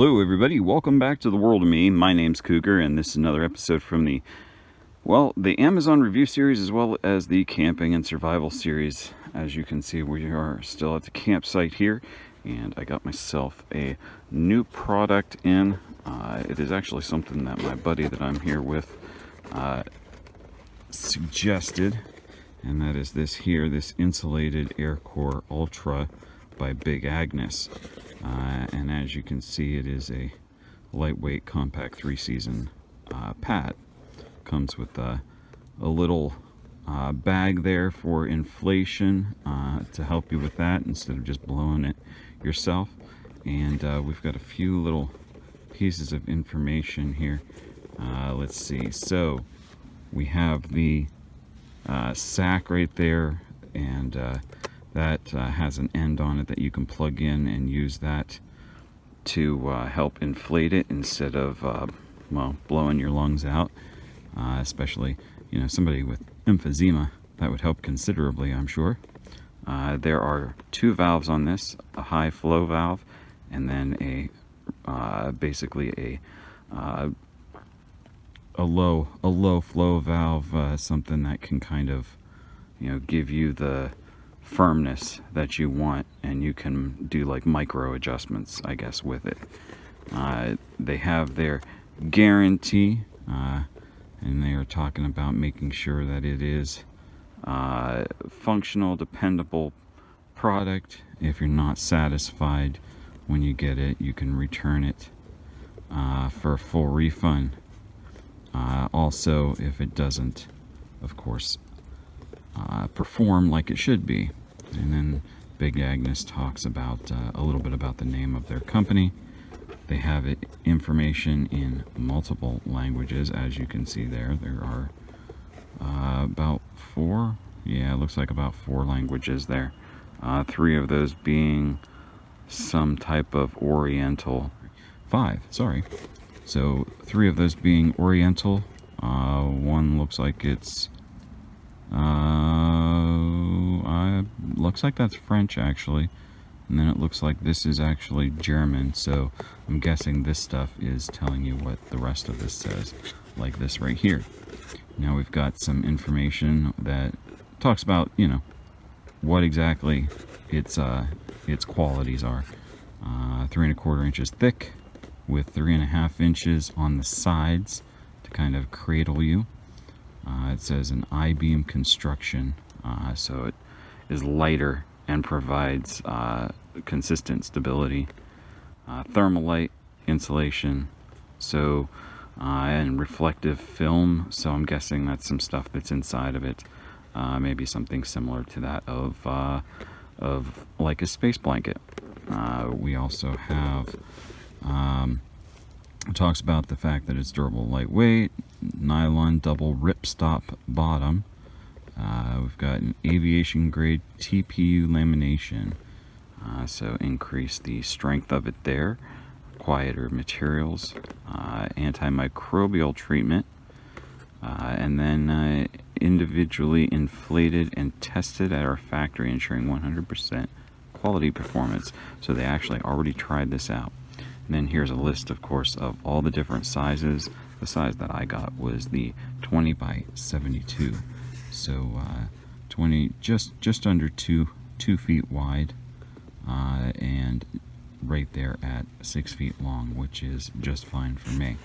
Hello everybody, welcome back to the world of me. My name's Cougar and this is another episode from the, well, the Amazon review series as well as the camping and survival series. As you can see, we are still at the campsite here and I got myself a new product in. Uh, it is actually something that my buddy that I'm here with uh, suggested and that is this here, this insulated Aircore Ultra by Big Agnes. Uh, and as you can see, it is a lightweight compact three-season uh, pad. Comes with a, a little uh, bag there for inflation uh, to help you with that instead of just blowing it yourself. And uh, we've got a few little pieces of information here. Uh, let's see. So we have the sack right there and that uh, has an end on it that you can plug in and use that to uh, help inflate it instead of uh, well blowing your lungs out. Uh, especially you know somebody with emphysema that would help considerably I'm sure. Uh, there are two valves on this a high flow valve and then a uh, basically a a low a low flow valve something that can kind of you know give you the firmness that you want and you can do like micro adjustments I guess with it. Uh, they have their guarantee uh, and they are talking about making sure that it is uh, functional dependable product. If you're not satisfied when you get it you can return it uh, for a full refund. Uh, also if it doesn't of course uh, perform like it should be. And then Big Agnes talks about uh, a little bit about the name of their company. They have information in multiple languages, as you can see there. There are uh, about four, yeah, it looks like about four languages there. Uh, three of those being some type of Oriental, five, sorry. So three of those being Oriental, uh, one looks like it's uh, I, looks like that's French actually. And then it looks like this is actually German, so I'm guessing this stuff is telling you what the rest of this says, like this right here. Now we've got some information that talks about, you know, what exactly its uh, its qualities are. Uh, three and a quarter inches thick, with three and a half inches on the sides to kind of cradle you. Uh, it says an I-beam construction, uh, so it is lighter and provides uh, consistent stability. Uh, Thermalite insulation, so uh, and reflective film, so I'm guessing that's some stuff that's inside of it. Uh, maybe something similar to that of, of like a space blanket. we also have um, talks about the fact that it's durable, lightweight, nylon double ripstop bottom. Uh, we've got an aviation grade TPU lamination, uh, so increase the strength of it there. Quieter materials, uh, antimicrobial treatment, uh, and then uh, individually inflated and tested at our factory, ensuring 100% quality performance. So they actually already tried this out. And then here's a list, of course, of all the different sizes. The size that I got was the 20 by 72. So uh, 20, just just under two two feet wide, uh, and right there at six feet long, which is just fine for me.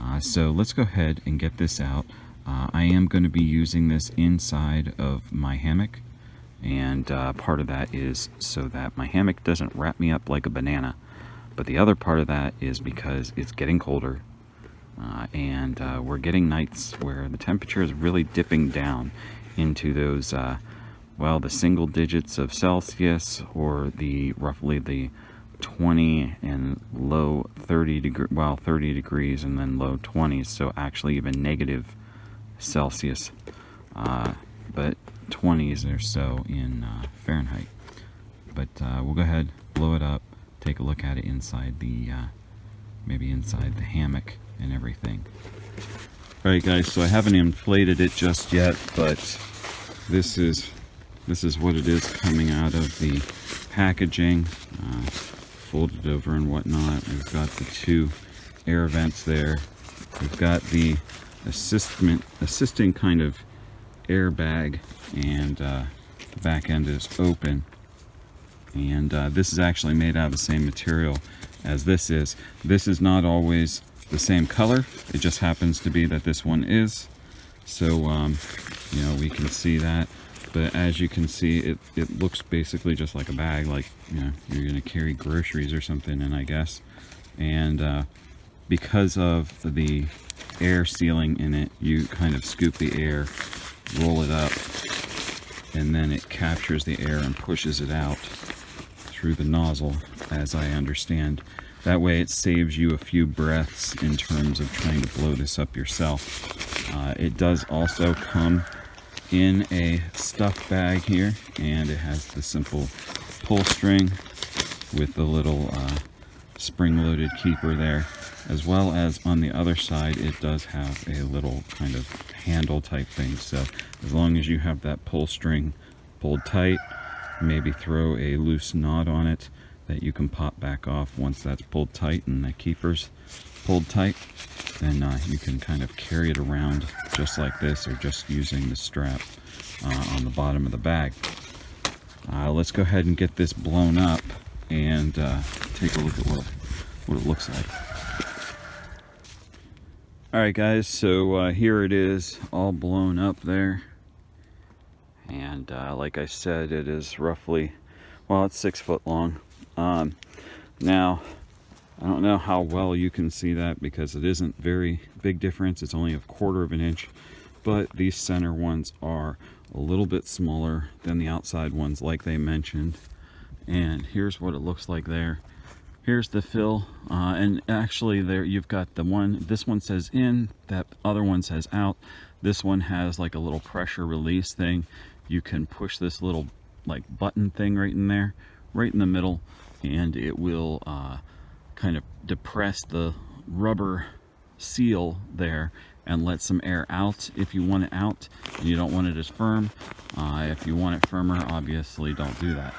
Uh, so let's go ahead and get this out. Uh, I am going to be using this inside of my hammock and uh, part of that is so that my hammock doesn't wrap me up like a banana but the other part of that is because it's getting colder uh, and uh, we're getting nights where the temperature is really dipping down into those, uh, well, the single digits of Celsius or the roughly the 20 and low 30 degree, well, 30 degrees and then low 20s. So actually even negative Celsius, uh, but 20s or so in uh, Fahrenheit. But uh, we'll go ahead, blow it up, take a look at it inside the, uh, maybe inside the hammock and everything. Alright guys, so I haven't inflated it just yet, but this is this is what it is coming out of the packaging. Uh, folded over and whatnot. We've got the two air vents there. We've got the assistment, assisting kind of airbag and uh, the back end is open. And uh, this is actually made out of the same material as this is. This is not always the same color. It just happens to be that this one is. So, um, you know, we can see that. But as you can see, it, it looks basically just like a bag, like, you know, you're going to carry groceries or something in, I guess. And uh, because of the air sealing in it, you kind of scoop the air, roll it up, and then it captures the air and pushes it out through the nozzle, as I understand. That way it saves you a few breaths in terms of trying to blow this up yourself. Uh, it does also come in a stuff bag here and it has the simple pull string with the little uh, spring-loaded keeper there as well as on the other side it does have a little kind of handle type thing so as long as you have that pull string pulled tight maybe throw a loose knot on it that you can pop back off once that's pulled tight and the keeper's pulled tight then uh, you can kind of carry it around just like this or just using the strap uh, on the bottom of the bag. Uh, let's go ahead and get this blown up and uh, take a look at what, what it looks like. Alright guys, so uh, here it is all blown up there. And uh, like I said, it is roughly, well, it's six foot long. Um, now, I don't know how well you can see that because it isn't very big difference. It's only a quarter of an inch, but these center ones are a little bit smaller than the outside ones like they mentioned. And here's what it looks like there. Here's the fill, uh, and actually there you've got the one, this one says in, that other one says out. This one has like a little pressure release thing. You can push this little like button thing right in there, right in the middle, and it will uh, kind of depress the rubber seal there and let some air out if you want it out and you don't want it as firm. Uh, if you want it firmer, obviously don't do that.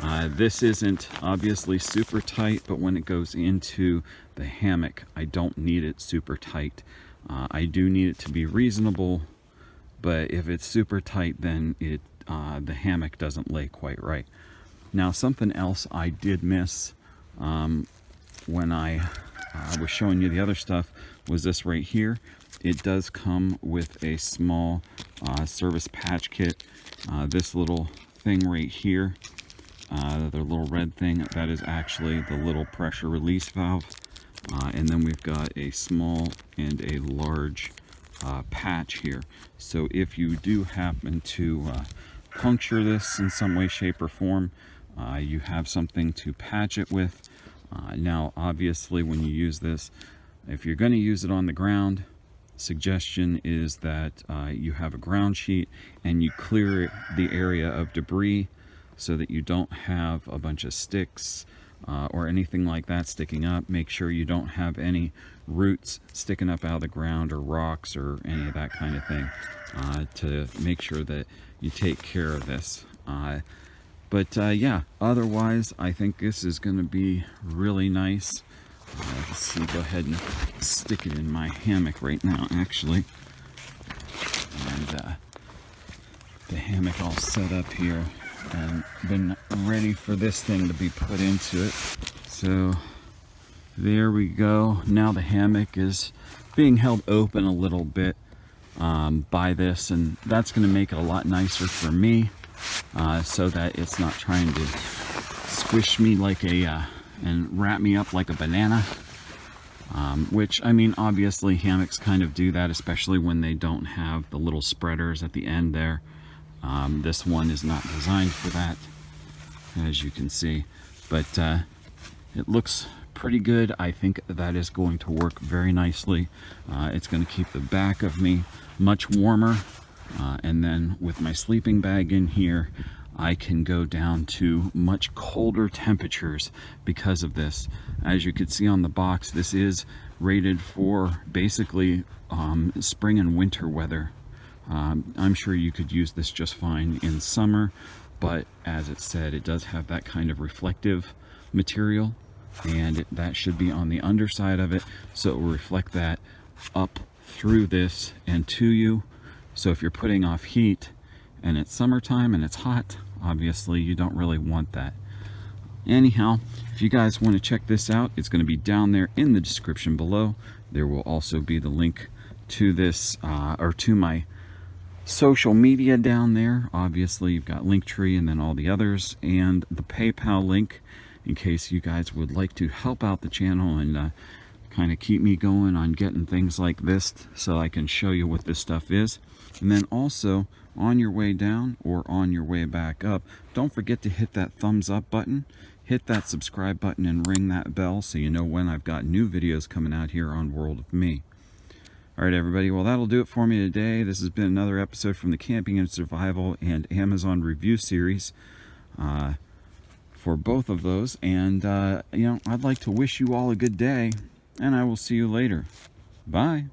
Uh, this isn't obviously super tight, but when it goes into the hammock, I don't need it super tight. Uh, I do need it to be reasonable, but if it's super tight, then it uh, the hammock doesn't lay quite right. Now, something else I did miss um, when I uh, was showing you the other stuff was this right here. It does come with a small uh, service patch kit. Uh, this little thing right here, uh, the little red thing, that is actually the little pressure release valve. Uh, and then we've got a small and a large uh, patch here. So if you do happen to puncture this in some way, shape, or form, you have something to patch it with. Uh, now, obviously, when you use this, if you're going to use it on the ground, suggestion is that uh, you have a ground sheet and you clear the area of debris so that you don't have a bunch of sticks uh, or anything like that sticking up. Make sure you don't have any roots sticking up out of the ground or rocks or any of that kind of thing uh, to make sure that you take care of this. Uh, but uh, yeah, otherwise, I think this is going to be really nice. Uh, let's see, go ahead and stick it in my hammock right now, actually. And uh, the hammock all set up here and been ready for this thing to be put into it. So there we go. Now the hammock is being held open a little bit um, by this and that's going to make it a lot nicer for me uh, so that it's not trying to squish me like a uh, and wrap me up like a banana um, which I mean obviously hammocks kind of do that especially when they don't have the little spreaders at the end there um, this one is not designed for that as you can see but uh, it looks pretty good I think that is going to work very nicely uh, it's going to keep the back of me much warmer uh, and then with my sleeping bag in here, I can go down to much colder temperatures because of this. As you can see on the box, this is rated for basically um, spring and winter weather. Um, I'm sure you could use this just fine in summer, but as it said, it does have that kind of reflective material and it, that should be on the underside of it. So it will reflect that up through this and to you. So if you're putting off heat and it's summertime and it's hot obviously you don't really want that. Anyhow if you guys want to check this out it's going to be down there in the description below. There will also be the link to this uh, or to my social media down there. Obviously you've got linktree and then all the others and the paypal link in case you guys would like to help out the channel and uh, kind of keep me going on getting things like this so I can show you what this stuff is. And then also on your way down or on your way back up don't forget to hit that thumbs up button. Hit that subscribe button and ring that bell so you know when I've got new videos coming out here on World of Me all right, everybody. Well, that'll do it for me today. This has been another episode from the Camping and Survival and Amazon review series uh, for both of those. And, uh, you know, I'd like to wish you all a good day, and I will see you later. Bye.